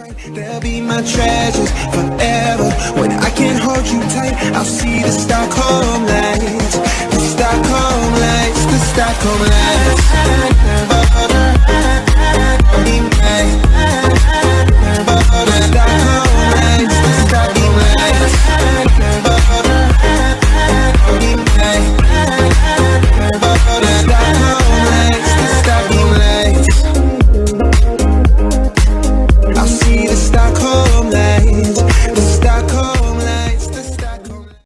They'll be my treasures forever. When I can't hold you tight I'll see the Stockholm lights The Stockholm lights The Stockholm lights.